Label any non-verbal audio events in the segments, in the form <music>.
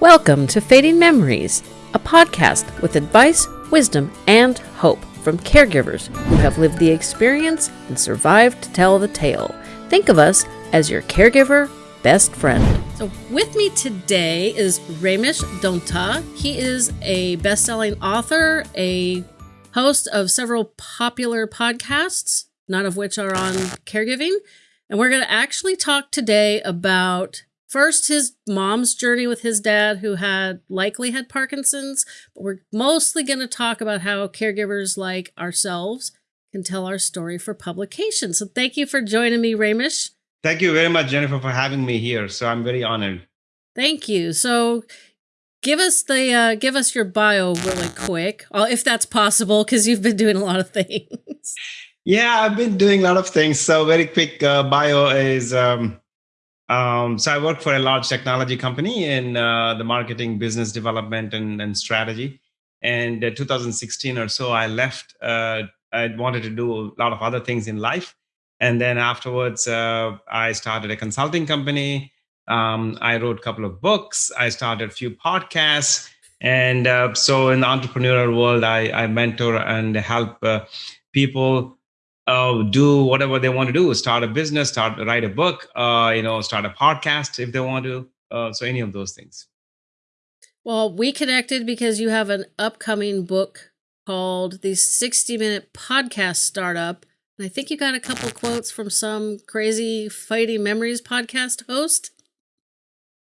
Welcome to Fading Memories, a podcast with advice, wisdom, and hope from caregivers who have lived the experience and survived to tell the tale. Think of us as your caregiver best friend. So, with me today is Ramesh Dontha. He is a best selling author, a host of several popular podcasts, none of which are on caregiving. And we're going to actually talk today about first his mom's journey with his dad, who had likely had Parkinson's. But we're mostly going to talk about how caregivers like ourselves can tell our story for publication. So, thank you for joining me, Ramesh. Thank you very much, Jennifer, for having me here. So I'm very honored. Thank you. So give us the uh, give us your bio really quick, uh, if that's possible, because you've been doing a lot of <laughs> things. Yeah, I've been doing a lot of things. So very quick uh, bio is. Um, um, so I work for a large technology company in uh, the marketing, business development, and, and strategy. And 2016 or so, I left. Uh, I wanted to do a lot of other things in life and then afterwards uh, i started a consulting company um, i wrote a couple of books i started a few podcasts and uh, so in the entrepreneurial world i, I mentor and help uh, people uh, do whatever they want to do start a business start write a book uh, you know start a podcast if they want to uh, so any of those things well we connected because you have an upcoming book called the 60 minute podcast startup and I think you got a couple quotes from some crazy fading memories podcast host.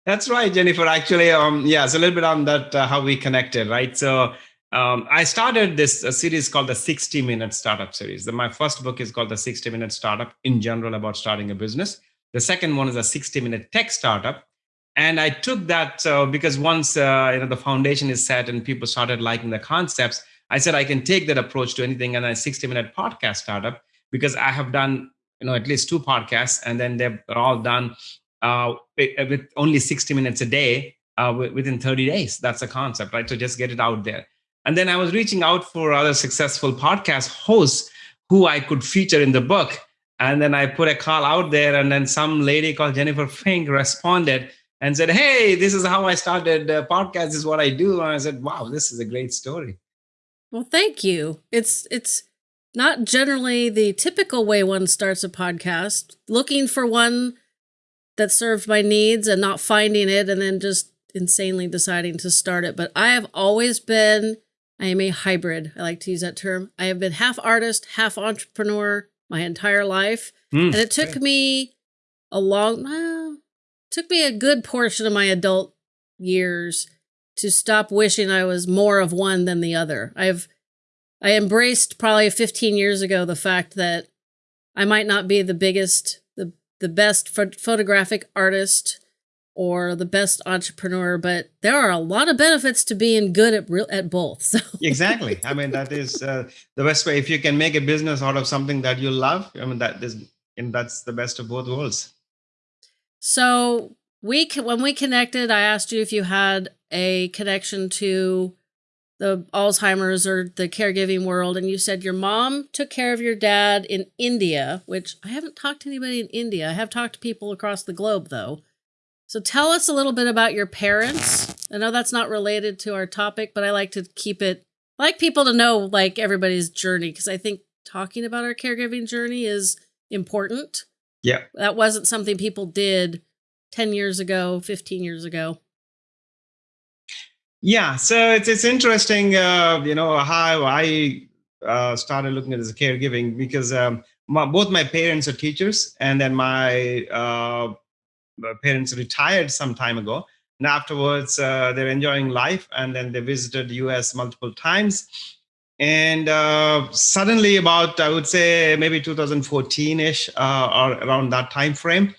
That's right, Jennifer. Actually, um, yeah, it's a little bit on that uh, how we connected, right? So um, I started this series called the 60 Minute Startup Series. The, my first book is called the 60 Minute Startup in general about starting a business. The second one is a 60 Minute Tech Startup, and I took that uh, because once uh, you know the foundation is set and people started liking the concepts, I said I can take that approach to anything. And a 60 Minute Podcast Startup because I have done you know at least two podcasts, and then they're all done uh, with only 60 minutes a day uh, within 30 days. That's a concept, right? So just get it out there. And then I was reaching out for other successful podcast hosts who I could feature in the book. And then I put a call out there, and then some lady called Jennifer Fink responded and said, "Hey, this is how I started a podcast. This is what I do." And I said, "Wow, this is a great story." Well, thank you. It's it's not generally the typical way one starts a podcast, looking for one that served my needs and not finding it and then just insanely deciding to start it. But I have always been, I am a hybrid. I like to use that term. I have been half artist, half entrepreneur my entire life. Mm, and it took okay. me a long, well, took me a good portion of my adult years to stop wishing I was more of one than the other. I've I embraced probably 15 years ago the fact that I might not be the biggest, the, the best photographic artist or the best entrepreneur, but there are a lot of benefits to being good at real, at both. So exactly, I mean that is uh, the best way. If you can make a business out of something that you love, I mean that is, and that's the best of both worlds. So we when we connected, I asked you if you had a connection to the Alzheimer's or the caregiving world, and you said your mom took care of your dad in India, which I haven't talked to anybody in India. I have talked to people across the globe, though. So tell us a little bit about your parents. I know that's not related to our topic, but I like to keep it, I like people to know like everybody's journey because I think talking about our caregiving journey is important. Yeah. That wasn't something people did 10 years ago, 15 years ago. Yeah, so it's it's interesting, uh, you know, how I uh, started looking at this caregiving because um, my, both my parents are teachers, and then my, uh, parents retired some time ago. And afterwards, uh, they're enjoying life, and then they visited U.S. multiple times. And uh, suddenly, about I would say maybe 2014ish uh, or around that time frame,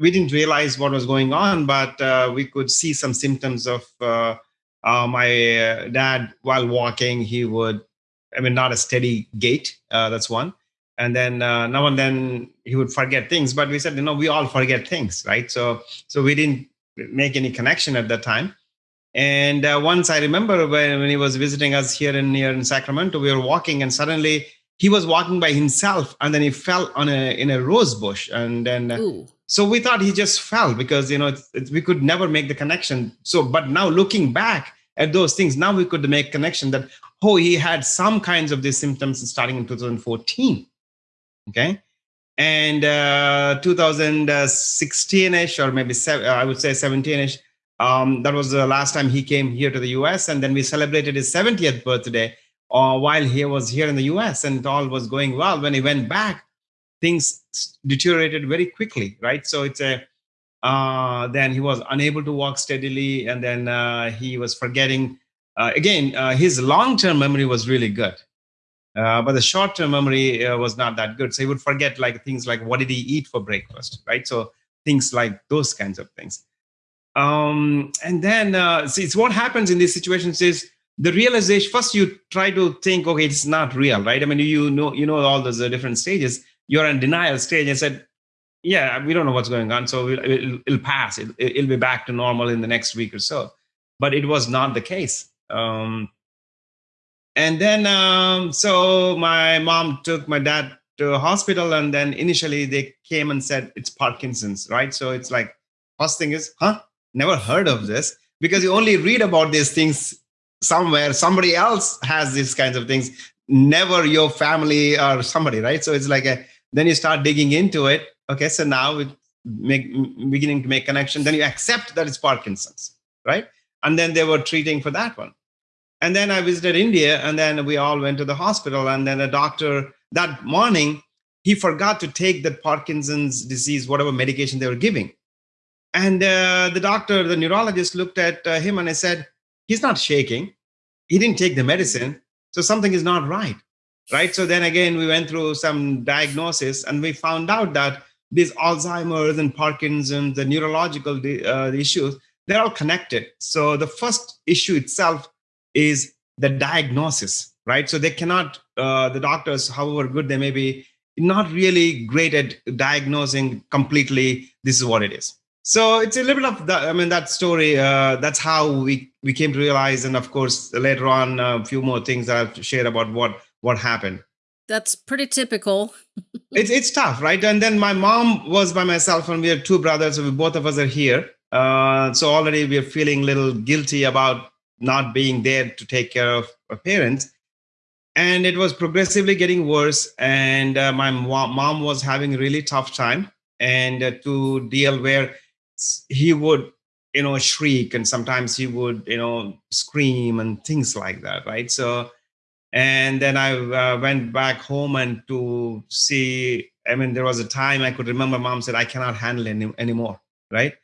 we didn't realize what was going on, but we could see some symptoms of uh, my uh, dad, while walking, he would, I mean, not a steady gait. Uh, that's one. And then uh, now and then he would forget things. But we said, you know, we all forget things, right? So, so we didn't make any connection at that time. And uh, once I remember when, when he was visiting us here in here in Sacramento, we were walking, and suddenly he was walking by himself, and then he fell on a in a rose bush, and then. Ooh So we thought he just fell because you know it's, it's, we could never make the connection. So, but now looking back at those things, now we could make connection that oh, he had some kinds of these symptoms starting in 2014. Okay, and uh, 2016ish or maybe seven, I would say 17ish. Um, that was the last time he came here to the US, and then we celebrated his 70th birthday uh, while he was here in the US, and all was going well. When he went back, things deteriorated very quickly, right? So it's a uh, then he was unable to walk steadily, and then uh, he was forgetting. Uh, again, uh, his long-term memory was really good, uh, but the short-term memory uh, was not that good. So he would forget like things like what did he eat for breakfast, right? So things like those kinds of things. Um, and then see, it's what happens in these situations is the realization. First, you try to think, okay, it's not real, right? I mean, you know, you know all those different stages you're in denial stage and said, yeah, we don't know what's going on. So it'll, it'll pass. It, will be back to normal in the next week or so. But it was not the case. Um, and then, um, so my mom took my dad to hospital. And then initially they came and said, it's Parkinson's, right? So it's like, first thing is, huh? Never heard of this because you only read about these things somewhere. Somebody else has these kinds of things, never your family or somebody, right? So it's like a, then you start digging into it okay so now it make beginning to make connection then you accept that it's parkinson's right and then they were treating for that one and then i visited india and then we all went to the hospital and then a doctor that morning he forgot to take the parkinson's disease whatever medication they were giving and uh, the doctor the neurologist looked at uh, him and i said he's not shaking he didn't take the medicine so something is not right right? So then again, we went through some diagnosis and we found out that these Alzheimer's and Parkinson's, the neurological uh, issues, they're all connected. So the first issue itself is the diagnosis, right? So they cannot, uh, the doctors, however good they may be, not really great at diagnosing completely, this is what it is. So it's a little bit of that. I mean, that story. Uh, that's how we we came to realize, and of course, later on, a few more things that I've shared about what what happened. That's pretty typical. <laughs> it's it's tough, right? And then my mom was by myself, and we are two brothers. So we, both of us are here. Uh, so already we're feeling a little guilty about not being there to take care of her parents. And it was progressively getting worse. And uh, my mom was having a really tough time and uh, to deal where he would you know shriek and sometimes he would you know scream and things like that right so and then i uh, went back home and to see i mean there was a time i could remember mom said i cannot handle any anymore right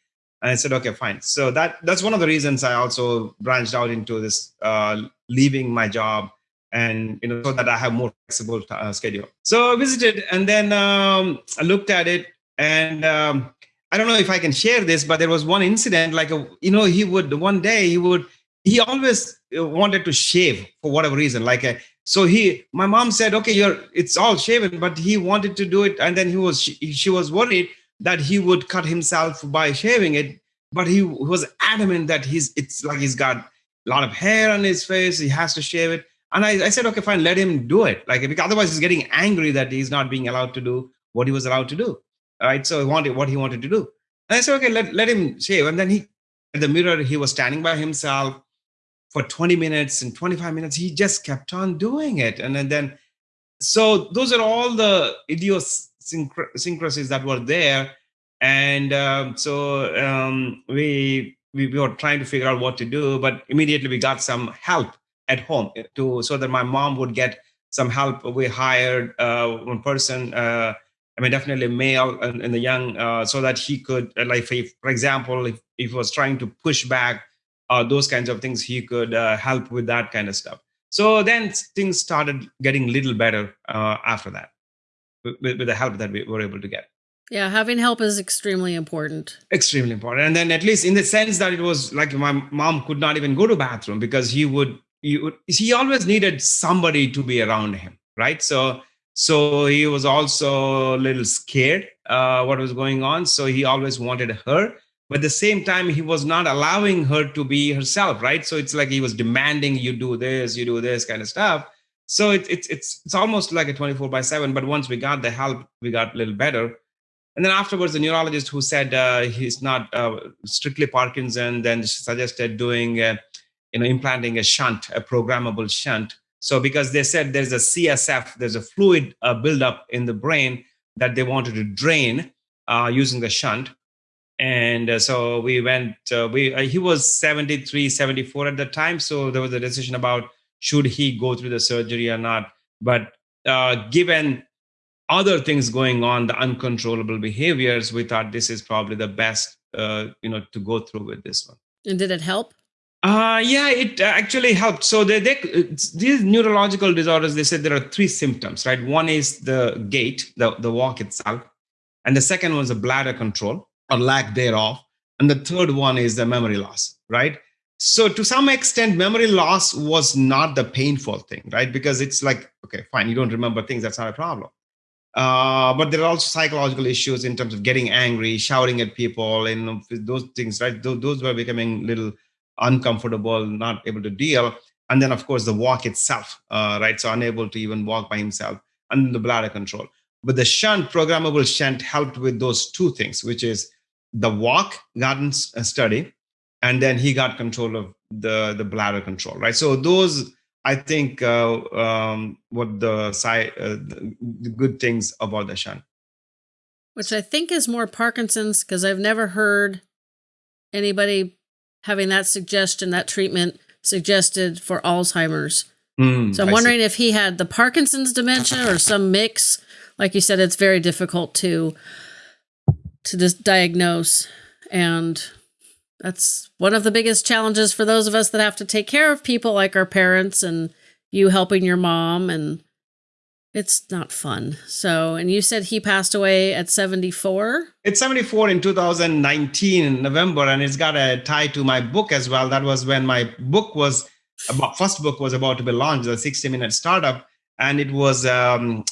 and i said okay fine. So that that's one of the reasons i also branched out into this uh, leaving my job and you know so that i have more flexible uh, schedule. So i visited and then um, i looked at it and um, i don't know if i can share this but there was one incident like a, you know he would one day he would he always uh, wanted to shave for whatever reason like a, uh, so he my mom said okay you're it's all shaven but he wanted to do it and then he was she, she was worried that he would cut himself by shaving it but he was adamant that he's it's like he's got a lot of hair on his face he has to shave it. And I, I said okay fine let him do it. Like because otherwise he's getting angry that he's not being allowed to do what he was allowed to do right? So he wanted what he wanted to do. And i said okay let, let him shave. And then he at the mirror he was standing by himself for 20 minutes and 25 minutes. He just kept on doing it. And, then so those are all the idiosyncrasies that were there. And um, so um, we, we we were trying to figure out what to do but immediately we got some help at home to so that my mom would get some help. We hired uh, one person uh, i mean definitely male and, and the young uh, so that he could like if, for example if, if he was trying to push back uh, those kinds of things he could uh, help with that kind of stuff. So then things started getting a little better uh, after that with, with, the help that we were able to get. Yeah having help is extremely important. Extremely important. And then at least in the sense that it was like my mom could not even go to bathroom because he would he would he always needed somebody to be around him right? So so he was also a little scared uh, what was going on. So he always wanted her but at the same time he was not allowing her to be herself right? So it's like he was demanding you do this you do this kind of stuff so it, it's it's it's almost like a 24 by 7 but once we got the help we got a little better And then afterwards, the neurologist who said uh, he's not uh, strictly Parkinson then suggested doing, you know, implanting a shunt, a programmable shunt. So because they said there's a CSF, there's a fluid uh, buildup in the brain that they wanted to drain uh, using the shunt. And uh, so we went, we he was 73, 74 at the time. So there was a decision about should he go through the surgery or not. But given other things going on, the uncontrollable behaviors, we thought this is probably the best, uh, you know, to go through with this one. And did it help? Uh, yeah, it actually helped. So they, they, these neurological disorders, they said there are three symptoms, right? One is the gait, the, the walk itself. And the second one is the bladder control or lack thereof. And the third one is the memory loss, right? So to some extent, memory loss was not the painful thing, right? Because it's like, okay, fine, you don't remember things, that's not a problem. Uh, but there are also psychological issues in terms of getting angry, shouting at people, and those things, right? Those, those were becoming little uncomfortable, not able to deal. And then, of course, the walk itself, uh, right? So unable to even walk by himself, and the bladder control. But the shunt, programmable shunt, helped with those two things, which is the walk uh, study, and then he got control of the the bladder control, right? So those I think uh, um, what the, side, uh, the good things about the shunt. Which I think is more Parkinson's because I've never heard anybody having that suggestion, that treatment suggested for Alzheimer's. Mm, so I'm I wondering see. if he had the Parkinson's dementia or some mix. Like you said, it's very difficult to to just diagnose and that's one of the biggest challenges for those of us that have to take care of people like our parents and you helping your mom and it's not fun. So, and you said he passed away at 74? It's 74 in 2019 in November and it's got a tie to my book as well. That was when my book was about first book was about to be launched, the 60 minute startup and it was um,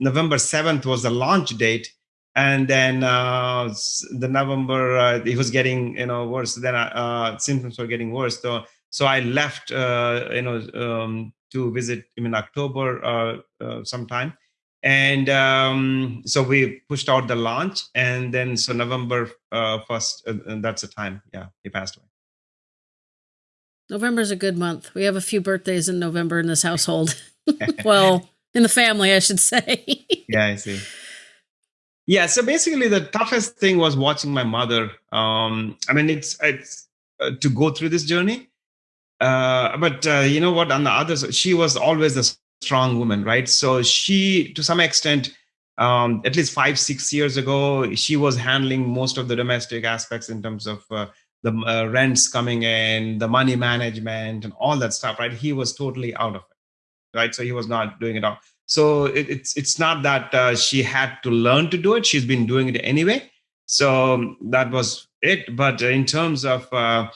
November 7th was the launch date and then uh, the November uh, it was getting you know worse. Then uh, symptoms were getting worse. So so I left uh, you know um, to visit him in October uh, uh, sometime, and um, so we pushed out the launch, and then so November first, that's the time. Yeah, he passed away. November is a good month. We have a few birthdays in November in this household. <laughs> <laughs> well, in the family, I should say. yeah, I see. Yeah, so basically, the toughest thing was watching my mother. Um, I mean, it's it's uh, to go through this journey, uh, but uh, you know what? On the other she was always a strong woman, right? So she, to some extent, um, at least five six years ago, she was handling most of the domestic aspects in terms of uh, the uh, rents coming in, the money management, and all that stuff, right? He was totally out of it, right? So he was not doing it all so it, it's it's not that uh, she had to learn to do it. She's been doing it anyway. So that was it. But in terms of uh,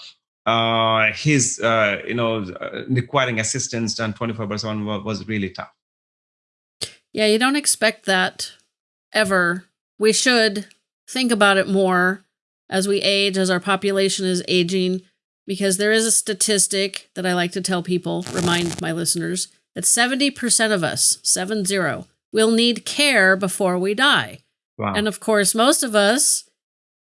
uh, his uh, you know uh, requiring assistance done 24 by 7 was really tough. Yeah you don't expect that ever. We should think about it more as we age as our population is aging because there is a statistic that i like to tell people remind my listeners that 70% of us, 7 will need care before we die. Wow. And of course, most of us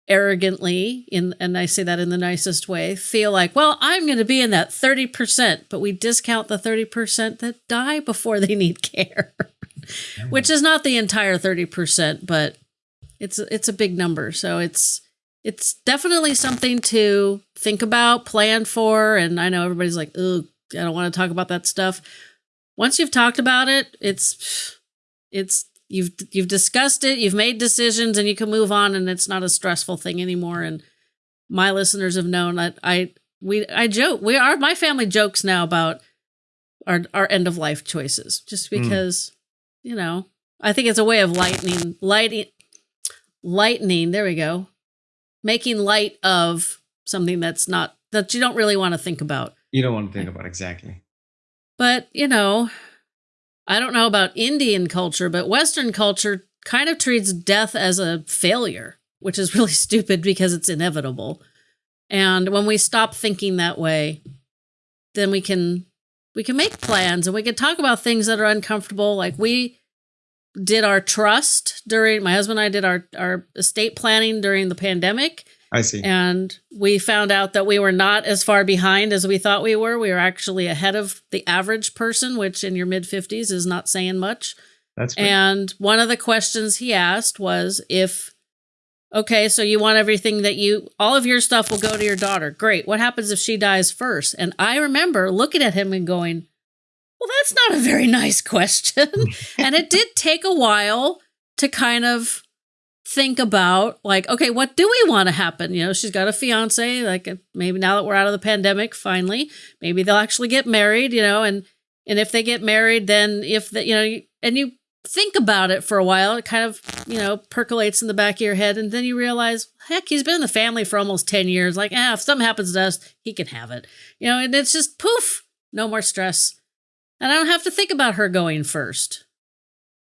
arrogantly in and I say that in the nicest way, feel like, well, I'm going to be in that 30%, but we discount the 30% that die before they need care. Which is not the entire 30%, but it's it's a big number. So it's it's definitely something to think about, plan for, and I know everybody's like, "Oh, I don't want to talk about that stuff." Once you've talked about it, it's it's you've you've discussed it, you've made decisions, and you can move on, and it's not a stressful thing anymore. And my listeners have known that I we I joke we are my family jokes now about our our end of life choices, just hmm. because mm. you know I think it's a way of lightening lighting lightening. There we go, making light of something that's not that you don't really want to think about. You don't want to think about exactly. But, you know, I don't know about Indian culture, but Western culture kind of treats death as a failure, which is <laughs> really stupid because it's inevitable. And when we stop thinking that way, then we can we can make plans and we can talk about things that are uncomfortable like we did our trust during my husband and I did our our estate planning during the pandemic. I see. And we found out that we were not as far behind as we thought we were. We were actually ahead of the average person, which in your mid 50s is not saying much. That's great. And one of the questions he asked was if okay, so you want everything that you all of your stuff will go to your daughter. Great. What happens if she dies first? And I remember looking at him and going, "Well, that's not a very nice <laughs> question." <laughs> and it did take a while to kind of think about like okay what do we want to happen? You know she's got a fiance like maybe now that we're out of the pandemic finally maybe they'll actually get married you know and and if they get married then if the, you know and you think about it for a while it kind of you know percolates in the back of your head and then you realize heck he's been in the family for almost 10 years. Like ah, if something happens to us he can have it. You know and it's just poof no more stress. And i don't have to think about her going first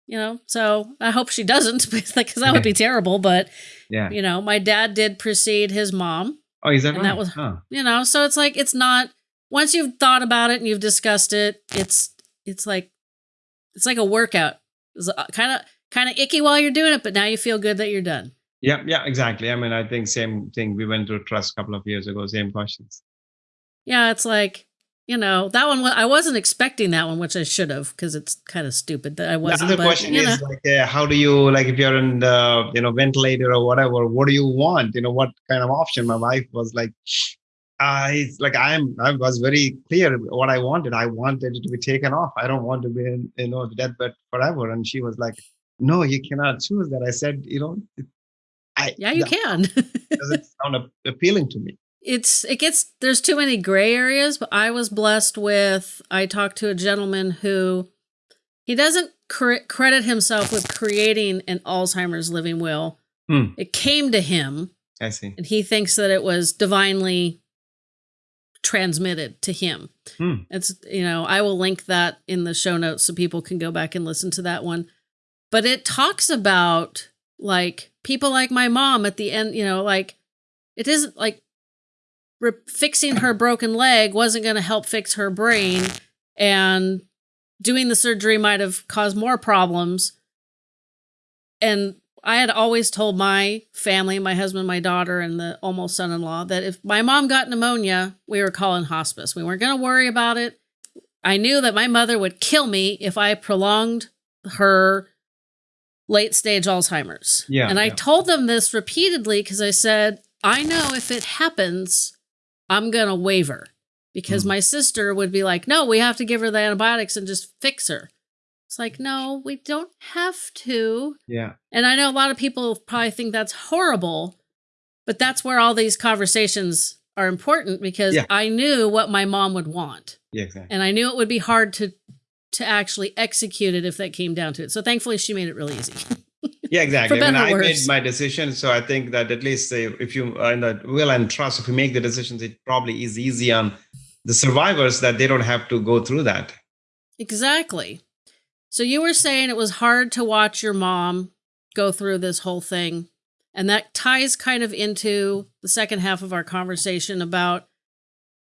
you know? So i hope she doesn't <laughs> because that would be terrible but yeah. you know my dad did precede his mom. Oh is that and right? that was Huh. you know so it's like it's not once you've thought about it and you've discussed it it's it's like it's like a workout. It's kind of kind of icky while you're doing it but now you feel good that you're done. Yeah yeah exactly. I mean i think same thing. We went through trust a couple of years ago same questions. Yeah it's like you know that one i wasn't expecting that one which i should have because it's kind of stupid that i wasn't the other but, question is know. like uh, how do you like if you're in the you know ventilator or whatever what do you want you know what kind of option my wife was like I like I'm I was very clear what I wanted. I wanted it to be taken off. I don't want to be in you know the deathbed forever. And she was like, No, you cannot choose that. I said, you know, I yeah you that can <laughs> doesn't sound appealing to me. It's it gets there's too many gray areas but i was blessed with i talked to a gentleman who he doesn't cre- credit himself with creating an alzheimer's living will Hmm. it came to him I see. and he thinks that it was divinely transmitted to him Hmm. it's you know i will link that in the show notes so people can go back and listen to that one but it talks about like people like my mom at the end you know like it isn't like re- fixing her broken leg wasn't going to help fix her brain and doing the surgery might have caused more problems. And i had always told my family my husband my daughter and the almost son-in-law that if my mom got pneumonia we were calling hospice. We weren't going to worry about it. I knew that my mother would kill me if i prolonged her late stage alzheimer's. Yeah, and i yeah. told them this repeatedly because i said i know if it happens i'm going to waver because Mm. my sister would be like no we have to give her the antibiotics and just fix her it's like no we don't have to Yeah. and I know a lot of people probably think that's horrible, but that's where all these conversations are important because Yeah. I knew what my mom would want. Yeah, exactly. And I knew it would be hard to to actually execute it if that came down to it. So thankfully she made it really easy. <laughs> Yeah, exactly. I mean, I made my decision, so I think that at least uh, if you in the will and trust, if you make the decisions, it probably is easy on the survivors that they don't have to go through that. exactly. So you were saying it was hard to watch your mom go through this whole thing. And that ties kind of into the second half of our conversation about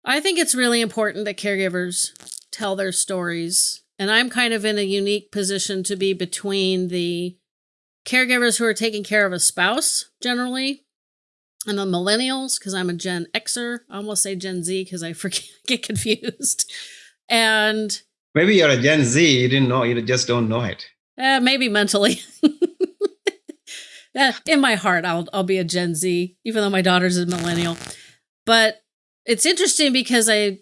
I think it's really important that caregivers tell their stories. And I'm kind of in a unique position to be between the caregivers who are taking care of a spouse generally and the millennials, because I'm a Gen Xer. I almost say Gen Z because I <laughs> forget, get confused. And Maybe you're a Gen Z, you didn't know, you just don't know it. uh, maybe mentally. Uh, <laughs> in my heart, I'll I'll be a Gen Z, even though my daughter's a millennial. But it's interesting because I,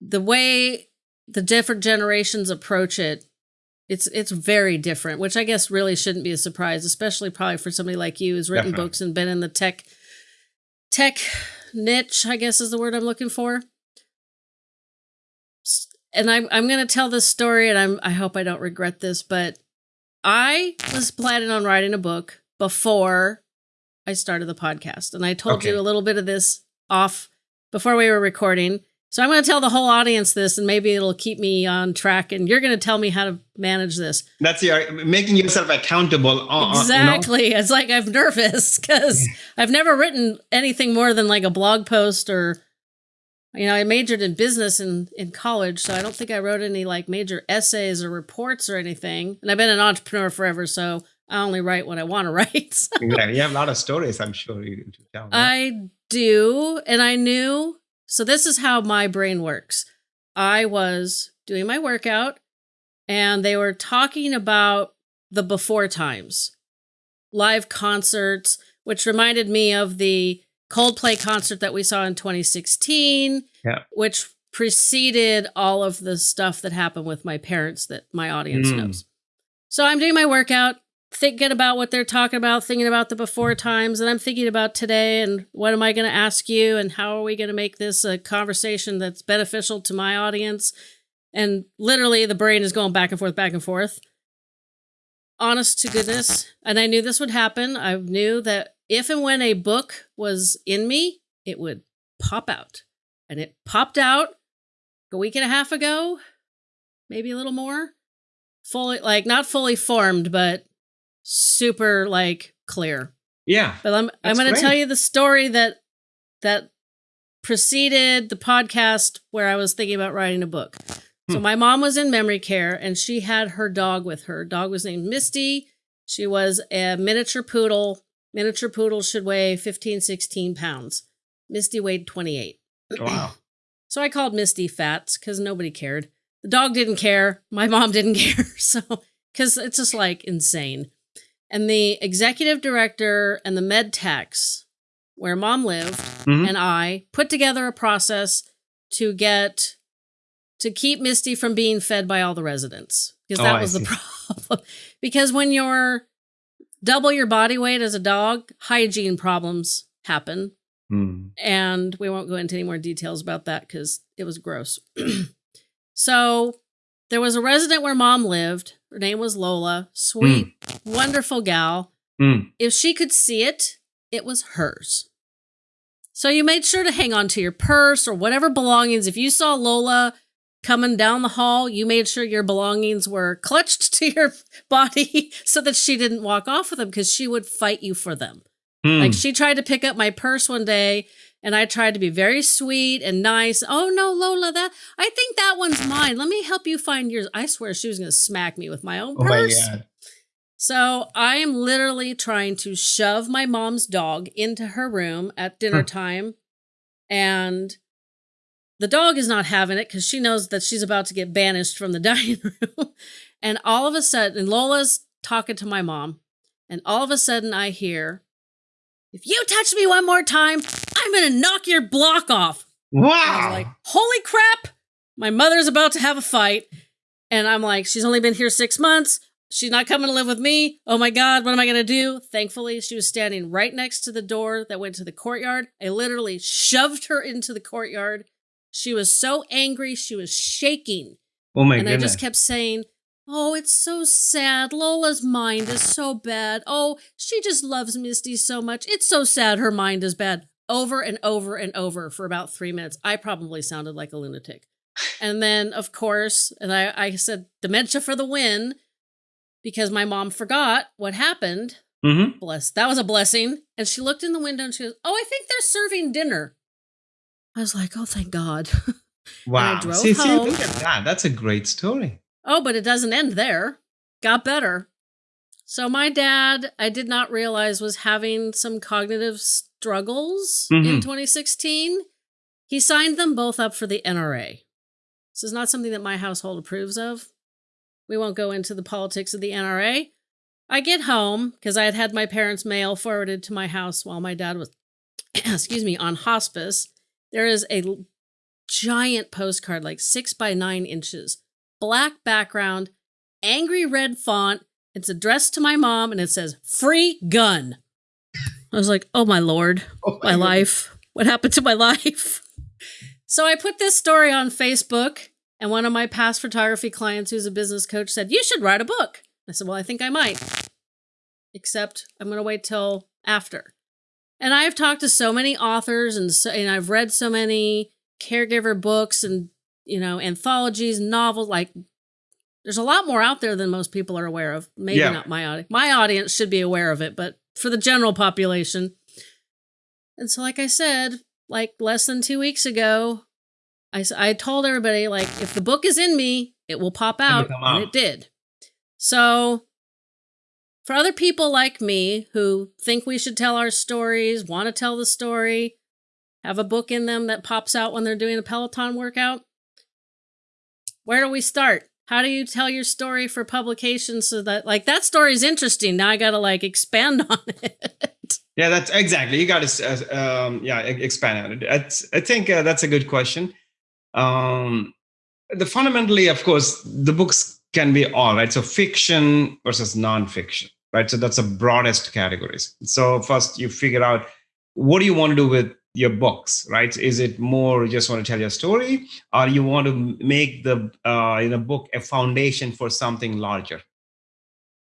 the way the different generations approach it, it's it's very different. Which I guess really shouldn't be a surprise, especially probably for somebody like you who's written Definitely. books and been in the tech tech niche. I guess is the word I'm looking for. And I'm I'm gonna tell this story, and I'm I hope I don't regret this, but I was planning on writing a book before I started the podcast. And I told Okay. you a little bit of this off before we were recording. So I'm going to tell the whole audience this and maybe it'll keep me on track and you're going to tell me how to manage this. That's your uh, making yourself accountable. on- on- you know? Exactly. It's like I'm nervous <laughs> cuz I've never written anything more than like a blog post or you know, I majored in business in, in college, so I don't think I wrote any like major essays or reports or anything. And I've been an entrepreneur forever, so I only write what I want to <laughs> write. Yeah, you have a lot of stories, I'm sure you to tell. I do, and I knew. So this is how my brain works. I was doing my workout, and they were talking about the before times, live concerts, which reminded me of the Coldplay concert that we saw in 2016, Yeah. which preceded all of the stuff that happened with my parents that my audience Mm. knows. So I'm doing my workout, thinking about what they're talking about, thinking about the before times, and I'm thinking about today and what am I going to ask you and how are we going to make this a conversation that's beneficial to my audience? And literally, the brain is going back and forth, back and forth. Honest to goodness. And I knew this would happen. I knew that if and when a book was in me, it would pop out. And it popped out a week and a half ago, maybe a little more. Fully, like, not fully formed, but super, like, clear. yeah. But I'm I'm going to tell you the story that that preceded the podcast where I was thinking about writing a book. So Hmm. my mom was in memory care and she had her dog with her. Dog was named Misty. She was a miniature poodle. Miniature poodles should weigh 15, 16 pounds. Misty weighed 28. Wow. <clears throat> So I called Misty Fats because nobody cared. The dog didn't care. My mom didn't <laughs> care. So, because it's just like insane. And the executive director and the med techs, where mom lived, Mhm. and I put together a process to get to keep Misty from being fed by all the residents because Oh, that I was the <laughs> problem. because when you're double your body weight as a dog, hygiene problems happen Mm. and we won't go into any more details about that because it was gross. <clears throat> so there was a resident where mom lived. Her name was Lola, sweet, wonderful gal. Mm. If she could see it, it was hers. So you made sure to hang on to your purse or whatever belongings. If you saw Lola coming down the hall, you made sure your belongings were clutched <laughs> to your body so that she didn't walk off with them because she would fight you for them. Mm. Like she tried to pick up my purse one day and I tried to be very sweet and nice. Oh no, Lola, that I think that one's mine. Let me help you find yours. I swear she was going to smack me with my own oh my purse. god. So I am literally trying to shove my mom's dog into her room at dinner Huh. time. And the dog is not having it because she knows that she's about to get banished from the <laughs> dining room. and all of a sudden, Lola's talking to my mom. And all of a sudden, I hear, if you touch me one more time, I'm going to knock your block off. Wow. like, holy crap, my mother's about to have a fight. And I'm like, she's only been here six months. She's not coming to live with me. Oh my God, what am I going to do? Thankfully, she was standing right next to the door that went to the courtyard. I literally shoved her into the courtyard. She was so angry, she was shaking. oh my and I just kept saying, Oh, it's so sad. Lola's mind is so bad. Oh, she just loves Misty so much. It's so sad her mind is bad. Over and over and over for about three minutes. I probably sounded like a lunatic. And then, of course, and I, I said, dementia for the win because my mom forgot what happened. Mm-hmm. Bless. That was a blessing. And she looked in the window and she goes, Oh, I think they're serving dinner. I was like, Oh, thank God. <laughs> Wow. see, see, look at that. That's a great story. Oh, but it doesn't end there. Got better. So my dad, I did not realize was having some cognitive struggles in Mhm. 2016. He signed them both up for the NRA. This is not something that my household approves of. We won't go into the politics of the NRA. I get home because I had had my parents' mail forwarded to my house while my dad was, <clears throat> excuse me, on hospice. There is a giant postcard, like six by nine inches, black background, angry red font. It's addressed to my mom and it says free gun. I was like, oh my lord, <laughs> Oh my goodness. life. What happened to my life? So I put this story on Facebook, and one of my past photography clients, who's a business coach, said, You should write a book. I said, Well, I think I might. Except I'm going to wait till after. And I've talked to so many authors and, so, and I've read so many caregiver books and, you know, anthologies, novels. Like, there's a lot more out there than most people are aware of. Maybe Yeah. not my audience. My audience should be aware of it, but for the general population. And so, like I said, like less than two weeks ago, I, I told everybody like if the book is in me, it will pop out, out, and it did. So for other people like me who think we should tell our stories, want to tell the story, have a book in them that pops out when they're doing a Peloton workout, where do we start? How do you tell your story for publication so that like that story is interesting? Now I got to like expand <laughs> on it. Yeah, that's exactly. You got to uh, um, yeah expand on it. It's, I think uh, that's a good question. Um, the fundamentally, of course, the books can be all right. So fiction versus nonfiction, right? So that's the broadest categories. So first, you figure out what do you want to do with your books, right? Is it more you just want to tell your story, or you want to make the uh, in a book a foundation for something larger,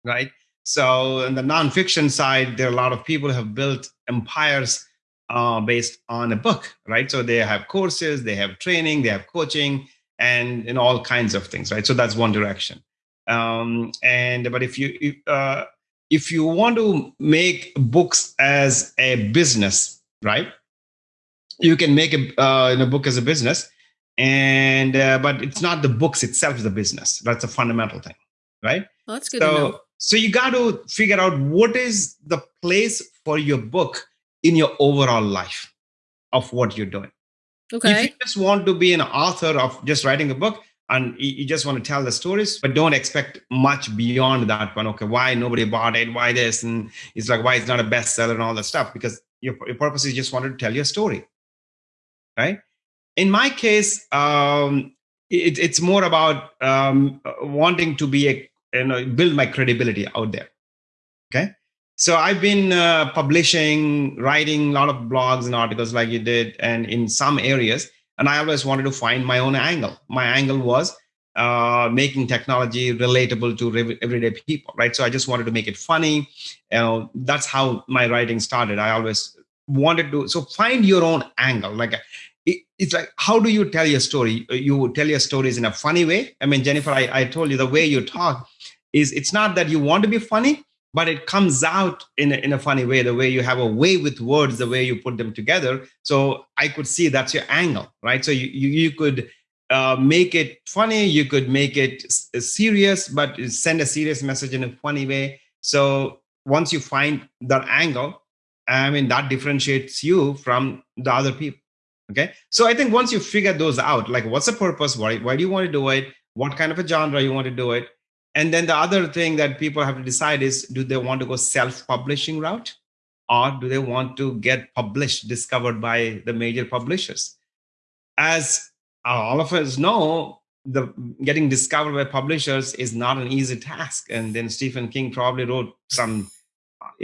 right? So in the nonfiction side, there are a lot of people who have built empires uh, based on a book, right? So they have courses, they have training, they have coaching, and in all kinds of things, right? So that's one direction. Um, and but if you if, uh, if you want to make books as a business, right? You can make a uh, in a book as a business, and uh, but it's not the books itself the business. That's a fundamental thing, right? Well, that's good. So so you got to figure out what is the place for your book in your overall life of what you're doing. Okay. If you just want to be an author of just writing a book and you just want to tell the stories, but don't expect much beyond that one. Okay, why nobody bought it? Why this? And it's like, why it's not a bestseller and all that stuff? Because your, your purpose is just wanted to tell your story. Right. In my case, um, it, it's more about um, wanting to be a, you know, build my credibility out there. Okay. So I've been uh, publishing, writing a lot of blogs and articles like you did, and in some areas. And I always wanted to find my own angle. My angle was uh, making technology relatable to everyday people, right? So I just wanted to make it funny. You know, that's how my writing started. I always wanted to. So find your own angle. Like it, it's like, how do you tell your story? You tell your stories in a funny way. I mean, Jennifer, I, I told you the way you talk is it's not that you want to be funny but it comes out in a, in a funny way the way you have a way with words the way you put them together so i could see that's your angle right so you you, you could uh, make it funny you could make it serious but send a serious message in a funny way so once you find that angle i mean that differentiates you from the other people okay? So i think once you figure those out like what's the purpose? Why, why do you want to do it? What kind of a genre you want to do it? And then the other thing that people have to decide is do they want to go self-publishing route? Or do they want to get published, discovered by the major publishers? As all of us know, the getting discovered by publishers is not an easy task. And then Stephen King probably wrote some,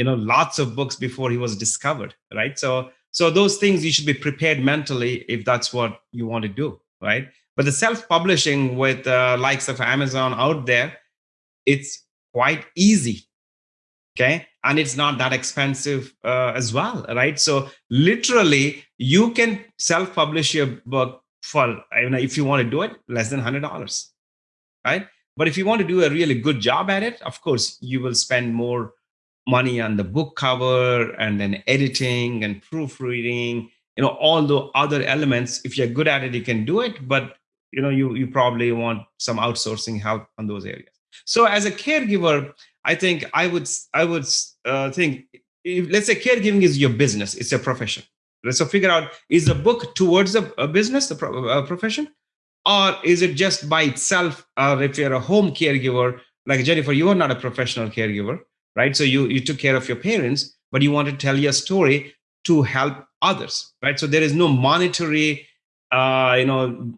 you know, lots of books before he was discovered, right? So, so those things you should be prepared mentally if that's what you want to do, right? But the self-publishing with uh, likes of Amazon out there, it's quite easy okay and it's not that expensive uh, as well right so literally you can self-publish your book for if you want to do it less than $100 right but if you want to do a really good job at it of course you will spend more money on the book cover and then editing and proofreading you know all the other elements if you're good at it you can do it but you know you you probably want some outsourcing help on those areas so as a caregiver, I think I would I would uh, think if, let's say caregiving is your business, it's a profession. So figure out is the book towards a, a business, the pro, a profession, or is it just by itself? Uh, if you're a home caregiver, like Jennifer, you are not a professional caregiver, right? So you you took care of your parents, but you want to tell your story to help others, right? So there is no monetary, uh, you know,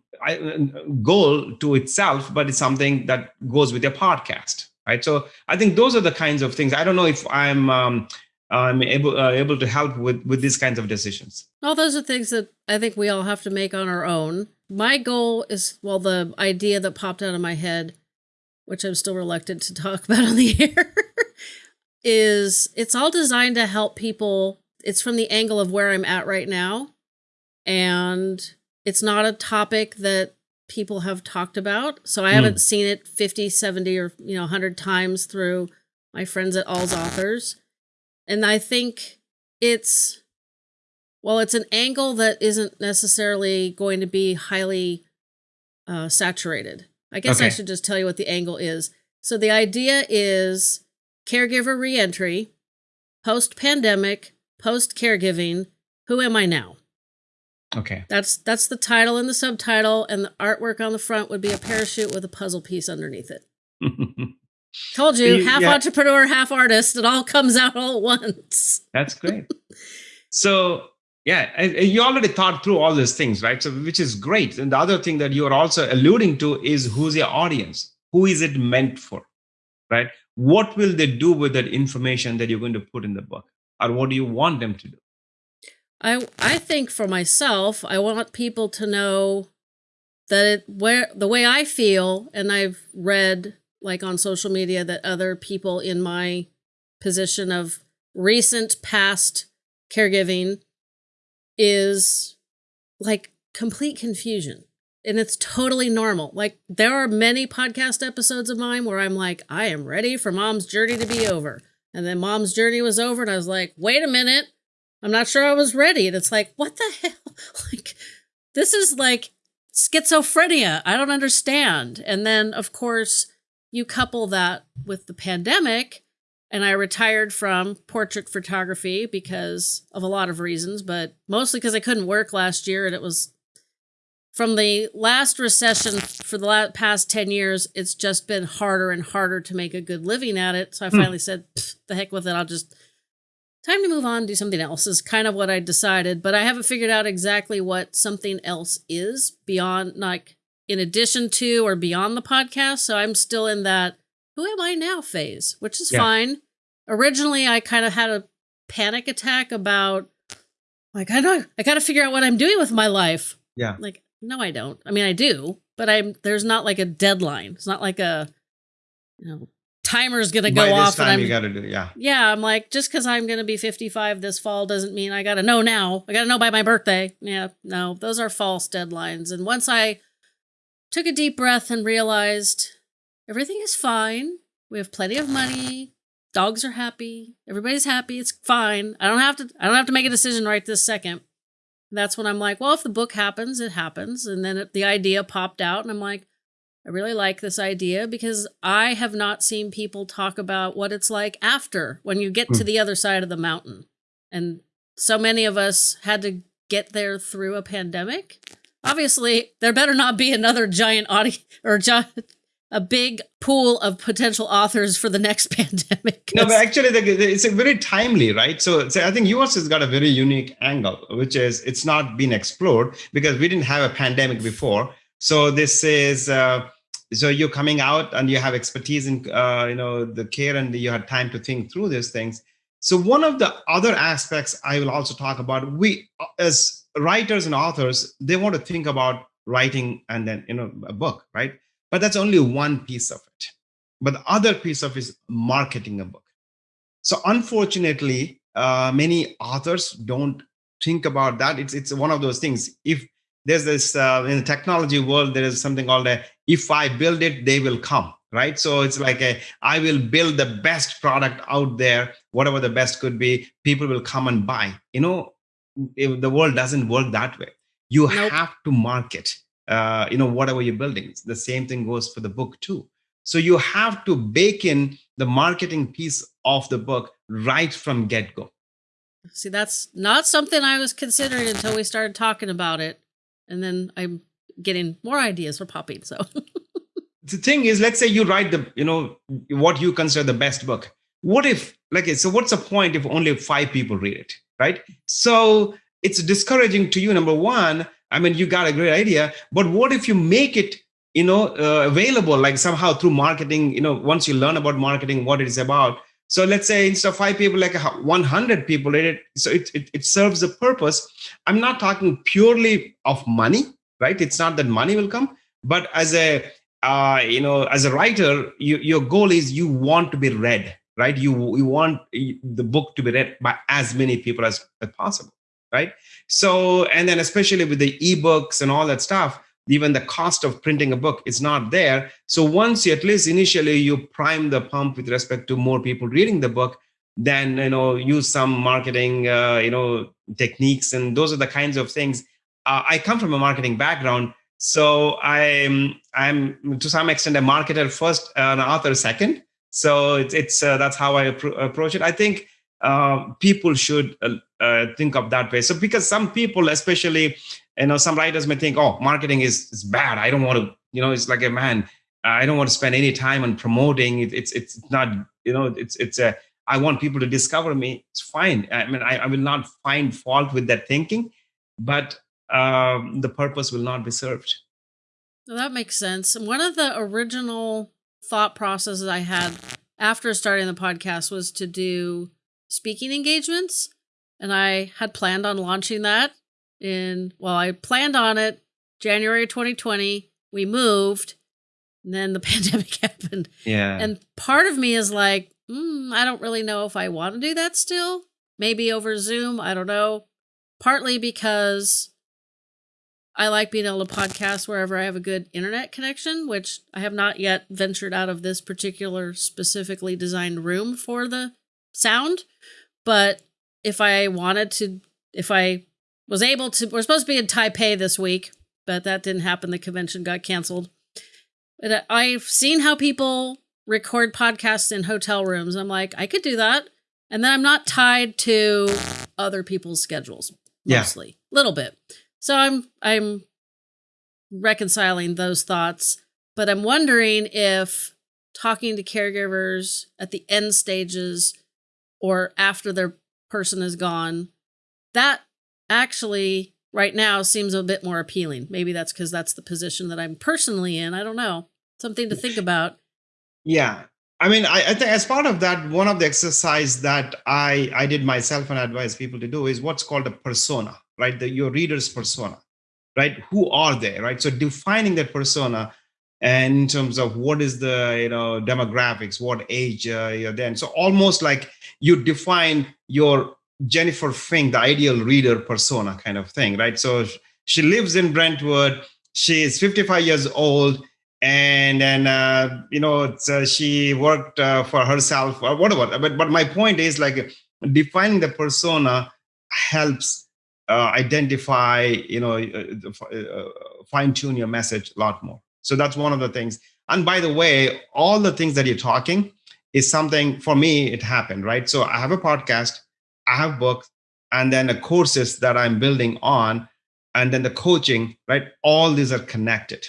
goal to itself, but it's something that goes with your podcast, right? So I think those are the kinds of things. I don't know if I'm um, I'm able uh, able to help with with these kinds of decisions. All those are things that I think we all have to make on our own. My goal is well, the idea that popped out of my head, which I'm still reluctant to talk <laughs> about on the air, is it's all designed to help people. It's from the angle of where I'm at right now, and it's not a topic that people have talked about. So I mm. haven't seen it 50, 70 or, you know, 100 times through my friends at AlzAuthors. And I think it's Well, it's an angle that isn't necessarily going to be highly uh, saturated. I guess okay. I should just tell you what the angle is. So the idea is caregiver reentry, post pandemic, post caregiving. Who am I now? Okay. That's that's the title and the subtitle, and the artwork on the front would be a parachute with a puzzle piece underneath it. <laughs> Told you, you half yeah. entrepreneur, half artist. It all comes out all at once. That's great. <laughs> so yeah, you already thought through all these things, right? So which is great. And the other thing that you are also alluding to is who's your audience? Who is it meant for? Right? What will they do with that information that you're going to put in the book? Or what do you want them to do? I I think for myself, I want people to know that it where the way I feel, and I've read like on social media that other people in my position of recent past caregiving is like complete confusion. And it's totally normal. Like there are many podcast episodes of mine where I'm like, I am ready for mom's journey to be over. And then mom's journey was over and I was like, wait a minute. I'm not sure I was ready. And it's like, what the <laughs> hell? Like this is like schizophrenia. I don't understand. And then of course, you couple that with the pandemic and I retired from portrait photography because of a lot of reasons, but mostly because I couldn't work last year and it was from the last recession for the last past 10 years, it's just been harder and harder to make a good living at it. So I hmm. finally said, the heck with it. I'll just time to move on, do something else is kind of what I decided, but I haven't figured out exactly what something else is beyond like in addition to or beyond the podcast. So I'm still in that who am I now phase, which is yeah. fine. Originally, I kind of had a panic attack about like I don't, I got to figure out what I'm doing with my life. Yeah. Like no, I don't. I mean, I do, but I'm there's not like a deadline. It's not like a you know timer's gonna go By off. Time you got to do yeah. Yeah, I'm like just because I'm gonna be 55 this fall doesn't mean I got to know now. I got to know by my birthday. Yeah, no, those are false deadlines. And once I took a deep breath and realized everything is fine. We have plenty of money. Dogs are happy. Everybody's happy. It's fine. I don't have to I don't have to make a decision right this second. That's when I'm like, well, if the book happens, it happens. And then it, the idea popped out and I'm like, I really like this idea because I have not seen people talk about what it's like after when you get to hmm. the other side of the mountain. And so many of us had to get there through a pandemic. Obviously, there better not be another giant audience or giant a big pool of potential authors for the next <laughs> pandemic. No, but actually, it's a very timely, right? So, so, I think US has got a very unique angle, which is it's not been explored because we didn't have a pandemic before. So this is uh, so you're coming out and you have expertise in uh, you know the care and you had time to think through these things. So one of the other aspects I will also talk about, we as writers and authors, they want to think about writing and then you know a book, right? But that's only one piece of it. But the other piece of it is marketing a book. So unfortunately, uh, many authors don't think about that. It's it's one of those things. If there's this uh, in the technology world, there is something called a if I build it, they will come. Right. So it's like a I will build the best product out there, whatever the best could be, people will come and buy. You know, the world doesn't work that way. You nope. have to market uh, you know whatever you're building. The same thing goes for the book too. So you have to bake in the marketing piece of the book right from get-go. See that's not something i was considering until we started talking about it. And then i'm getting more ideas for popping so. <laughs> The thing is let's say you write the you know what you consider the best book. What if like so what's the point if only five people read it right? So it's discouraging to you number one I mean, you got a great idea, but what if you make it, you know, uh, available like somehow through marketing, you know, once you learn about marketing, what it is about. So let's say instead of five people, like 100 people, it, so it, it, it serves a purpose. I'm not talking purely of money, right? It's not that money will come, but as a, uh, you know, as a writer, you, your goal is you want to be read, right? You, you want the book to be read by as many people as, as possible right? So, and then especially with the ebooks and all that stuff, even the cost of printing a book is not there. So once you, at least initially you prime the pump with respect to more people reading the book, then you know use some marketing uh, you know techniques and those are the kinds of things uh, i come from a marketing background so i'm i'm to some extent a marketer first an author second so it's, it's uh, that's how i appro- approach it i think uh, people should uh, uh, think of that way so because some people especially you know some writers may think oh marketing is, is bad i don't want to you know it's like a man i don't want to spend any time on promoting it, it's it's not you know it's it's a I want people to discover me. It's fine. I mean, I, I will not find fault with that thinking, but um, the purpose will not be served. Well, that makes sense. One of the original thought processes I had after starting the podcast was to do speaking engagements. And I had planned on launching that in, well, I planned on it January 2020. We moved, and then the <laughs> pandemic <laughs> happened. Yeah. And part of me is like, mm, I don't really know if I want to do that still. Maybe over Zoom. I don't know. Partly because I like being able to podcast wherever I have a good internet connection, which I have not yet ventured out of this particular specifically designed room for the sound. But if I wanted to, if I was able to, we're supposed to be in Taipei this week, but that didn't happen. The convention got canceled. But uh, I've seen how people record podcasts in hotel rooms. I'm like, I could do that. And then I'm not tied to other people's schedules mostly. A yeah. little bit. So I'm I'm reconciling those thoughts, but I'm wondering if talking to caregivers at the end stages or after their person is gone, that actually right now seems a bit more appealing. Maybe that's because that's the position that I'm personally in. I don't know. Something to think about. Yeah. I mean, I, I, think as part of that, one of the exercise that I, I did myself and advise people to do is what's called a persona, right? The, your reader's persona, right? Who are they, right? So defining that persona and in terms of what is the you know demographics, what age uh, you're then. So almost like you define your Jennifer Fink, the ideal reader persona kind of thing, right? So she lives in Brentwood. She is 55 years old and then uh, you know uh, she worked uh, for herself or whatever but but my point is like defining the persona helps uh, identify you know uh, fine tune your message a lot more so that's one of the things. And by the way all the things that you're talking is something for me it happened right? So i have a podcast i have books and then the courses that i'm building on and then the coaching right? All these are connected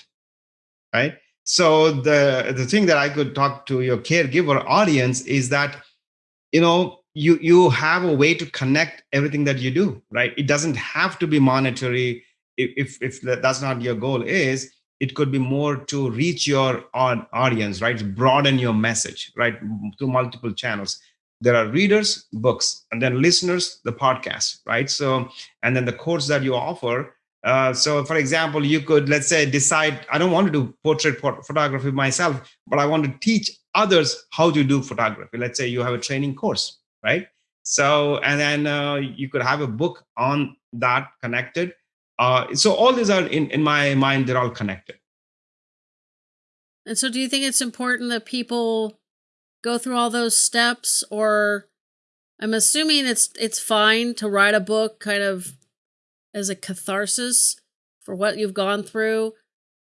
right? So the the thing that i could talk to your caregiver audience is that you know you you have a way to connect everything that you do right? It doesn't have to be monetary if if that's not your goal is it could be more to reach your audience right broaden your message right through multiple channels there are readers books and then listeners the podcast right so and then the course that you offer uh, so, for example, you could, let's say, decide, I don't want to do portrait photography myself, but I want to teach others how to do photography. Let's say you have a training course, right? So, and then uh, you could have a book on that connected. Uh, so, all these are in, in my mind, they're all connected. And so, do you think it's important that people go through all those steps, or I'm assuming it's it's fine to write a book kind of as a catharsis for what you've gone through,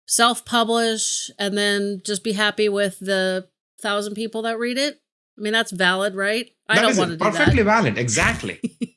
self publish, and then just be happy with the thousand people that read it. I mean, that's valid, right? I that don't want to do perfectly valid. Exactly. <laughs>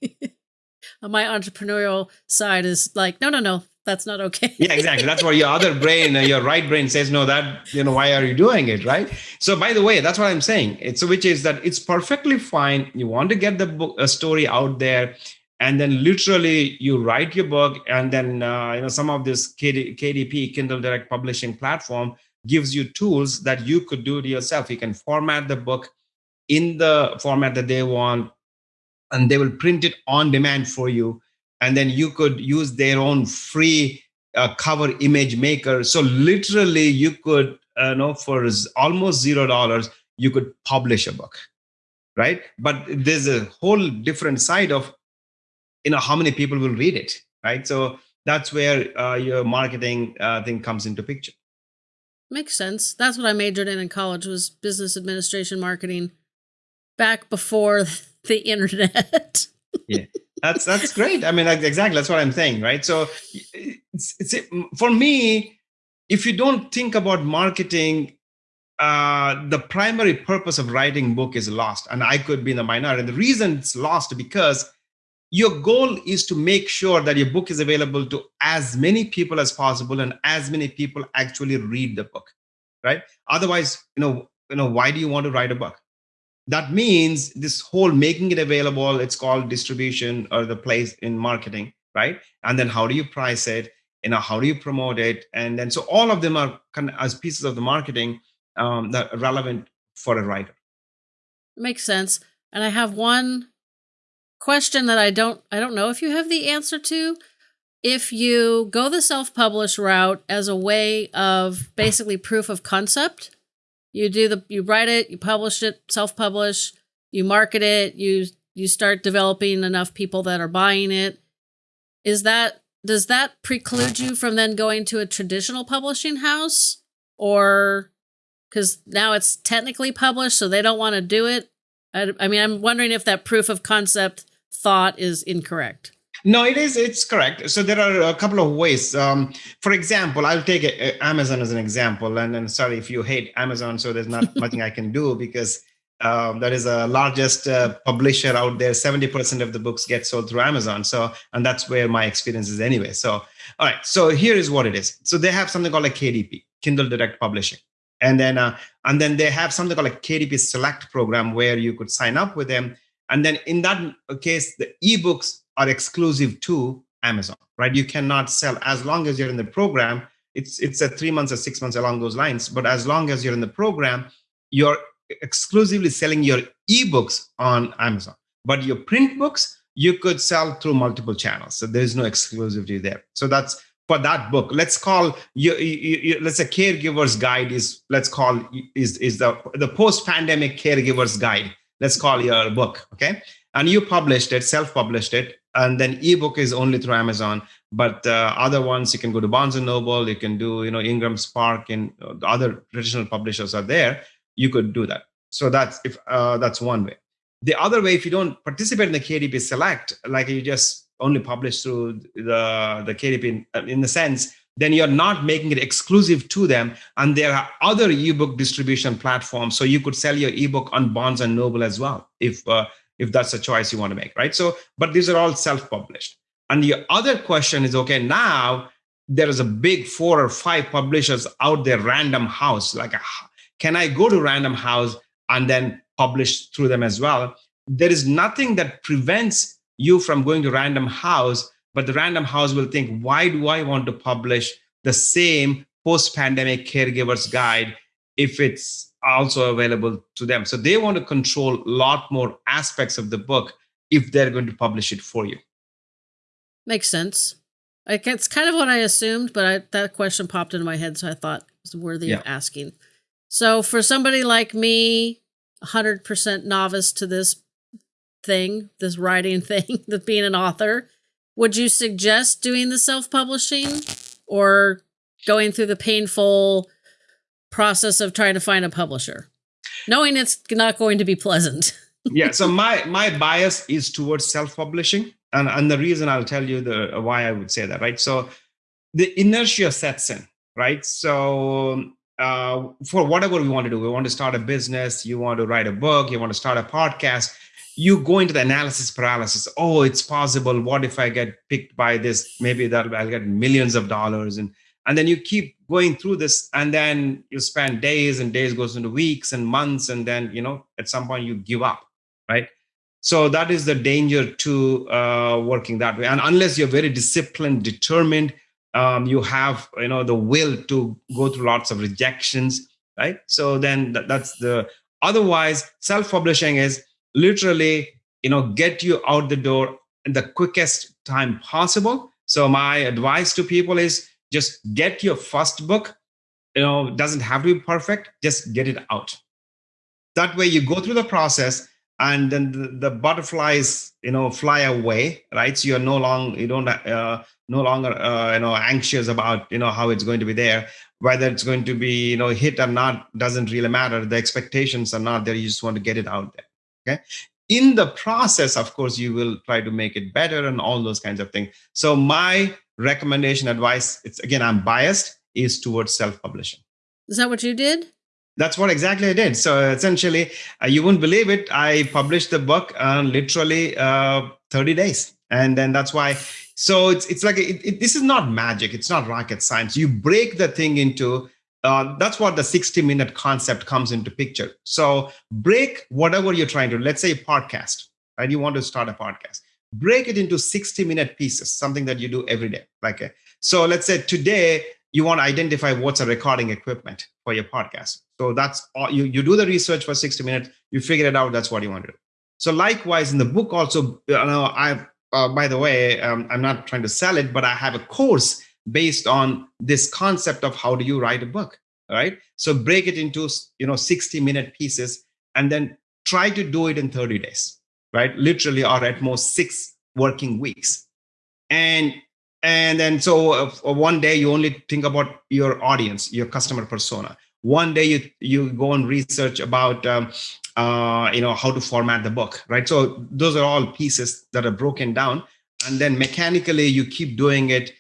My entrepreneurial side is like, no, no, no, that's not okay. yeah, exactly. That's why your other brain, uh, your right brain says, no, that, you know, why are you doing it? Right. So, by the way, that's what I'm saying. It's which is that it's perfectly fine. You want to get the book, a story out there and then literally you write your book and then uh, you know some of this KD, kdp kindle direct publishing platform gives you tools that you could do it yourself you can format the book in the format that they want and they will print it on demand for you. And then you could use their own free uh, cover image maker. So literally you could uh, know for almost zero dollars you could publish a book right? But there's a whole different side of you know how many people will read it right? So that's where uh, your marketing uh, thing comes into picture. Makes sense. That's what i majored in in college was business administration marketing back before the internet. <laughs> yeah, that's that's great. I mean, exactly that's what I'm saying, right? So, it's, it's for me, if you don't think about marketing uh, the primary purpose of writing book is lost and i could be in the minority the reason it's lost because your goal is to make sure that your book is available to as many people as possible and as many people actually read the book right otherwise you know you know why do you want to write a book that means this whole making it available it's called distribution or the place in marketing right and then how do you price it you know how do you promote it and then so all of them are kind of as pieces of the marketing um, that relevant for a writer. Makes sense. And I have one question that I don't I don't know if you have the answer to. If you go the self-publish route as a way of basically proof of concept, you do the you write it, you publish it, self-publish, you market it, you you start developing enough people that are buying it. Is that does that preclude you from then going to a traditional publishing house or because now it's technically published, so they don't want to do it. I, I, mean, I'm wondering if that proof of concept thought is incorrect. No, it is. It's correct. So there are a couple of ways. Um, for example, I'll take a Amazon as an example. And, and sorry if you hate Amazon, so there's not nothing I can do because um, that is the largest uh, publisher out there. 70% of the books get sold through Amazon. So, and that's where my experience is anyway. So, all right. So here is what it is. So they have something called a KDP, Kindle Direct Publishing and then uh, and then they have something called a KDP Select program where you could sign up with them, and then in that case, the ebooks are exclusive to Amazon, right? You cannot sell as long as you're in the program. It's it's a three months or six months along those lines, but as long as you're in the program, you're exclusively selling your ebooks on Amazon. But your print books, you could sell through multiple channels. So there's no exclusivity there. So that's for that book let's call you, you, you, let's say caregivers guide is let's call is is the the post pandemic caregivers guide let's call your book okay and you published it self published it and then ebook is only through amazon but uh, other ones you can go to barnes and noble you can do you know ingram spark and uh, other traditional publishers are there you could do that so that's if uh, that's one way the other way if you don't participate in the kdp select like you just only publish through the, the KDP in, in the sense, then you're not making it exclusive to them. And there are other ebook distribution platforms. So you could sell your ebook on Barnes and Noble as well, if, uh, if that's a choice you want to make, right? So, but these are all self-published. And the other question is, okay, now there is a big four or five publishers out there, Random House. Like, can I go to Random House and then publish through them as well? There is nothing that prevents you from going to random house but the random house will think why do i want to publish the same post-pandemic caregivers guide if it's also available to them. So they want to control a lot more aspects of the book if they're going to publish it for you. Makes sense. Like it's kind of what i assumed but I, that question popped into my head so i thought it was worthy yeah. of asking. So for somebody like me 100% novice to this thing, this writing <laughs> thing, the being an author, would you suggest doing the self-publishing or going through the painful process of trying to find a publisher, knowing it's not going to be pleasant? <laughs> yeah. So my my bias is towards self-publishing, and and the reason I'll tell you the why I would say that. Right. So the inertia sets in. Right. So uh, for whatever we want to do, we want to start a business, you want to write a book, you want to start a podcast you go into the analysis paralysis. Oh, it's possible. What if I get picked by this? Maybe that I'll get millions of dollars. And and then you keep going through this, and then you spend days and days goes into weeks and months, and then you know at some point you give up, right? So that is the danger to uh, working that way. And unless you're very disciplined, determined, um, you have you know the will to go through lots of rejections, right? So then that, that's the otherwise self-publishing is literally you know get you out the door in the quickest time possible so my advice to people is just get your first book you know doesn't have to be perfect just get it out. That way you go through the process and then the, the butterflies you know fly away right? So you're no longer you don't uh, no longer uh, you know anxious about you know how it's going to be there. Whether it's going to be you know hit or not doesn't really matter. The expectations are not there. You just want to get it out there Okay. in the process, of course, you will try to make it better and all those kinds of things. So my recommendation advice, it's again, I'm biased, is towards self-publishing. Is that what you did? That's what exactly I did. So essentially, uh, you wouldn't believe it. I published the book uh, literally uh, 30 days. And then that's why. So it's, it's like, it, it, this is not magic. It's not rocket science. You break the thing into, uh, that's what the 60 minute concept comes into picture. So break whatever you're trying to, let's say podcast, right? You want to start a podcast. Break it into 60 minute pieces, something that you do every day. Like, a, uh, so let's say today, you want to identify what's a recording equipment for your podcast. So that's all you, you do the research for 60 minutes, you figure it out, that's what you want to do. So likewise in the book also, you know, I, uh, by the way, um, I'm not trying to sell it, but I have a course based on this concept of how do you write a book, right? So break it into, you know, 60 minute pieces and then try to do it in 30 days, right? Literally or at most six working weeks. And and then so uh, one day you only think about your audience your customer persona. One day you you go and research about um, uh, you know how to format the book right? So those are all pieces that are broken down. And then mechanically you keep doing it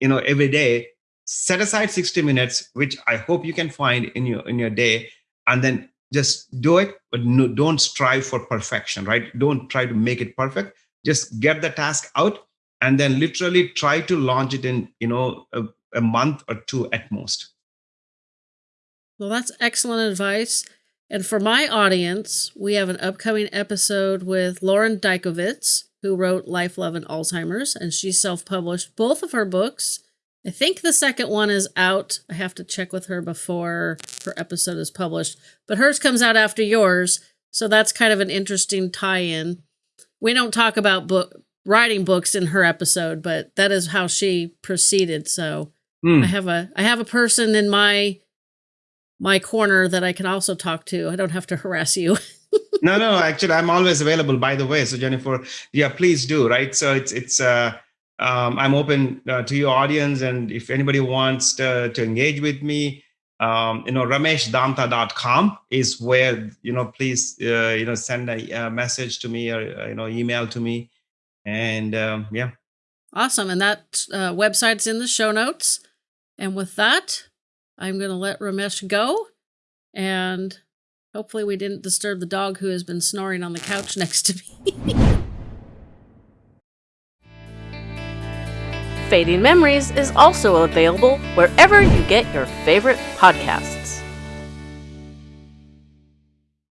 you know every day. Set aside 60 minutes which i hope you can find in your in your day. And then just do it but no, don't strive for perfection right? Don't try to make it perfect. Just get the task out and then literally try to launch it in you know a, a month or two at most. Well that's excellent advice. And for my audience we have an upcoming episode with lauren Dykovitz, who wrote life love and alzheimer's and she self-published both of her books i think the second one is out i have to check with her before her episode is published but hers comes out after yours so that's kind of an interesting tie-in we don't talk about book writing books in her episode, but that is how she proceeded. So mm. I have a I have a person in my my corner that I can also talk to. I don't have to <laughs> harass you. no, no, actually I'm always available by the way. So Jennifer, yeah, please do, right? So it's it's uh um, I'm open uh, to your audience and if anybody wants to, to engage with me, um, you know, rameshdontha.com is where, you know, please, uh, you know, send a, a, message to me or, uh, you know, email to me and um, yeah. Awesome. And that uh, website's in the show notes. And with that, I'm going to let Ramesh go. And hopefully, we didn't disturb the dog who has been snoring on the couch next to me. <laughs> Fading Memories is also available wherever you get your favorite podcasts.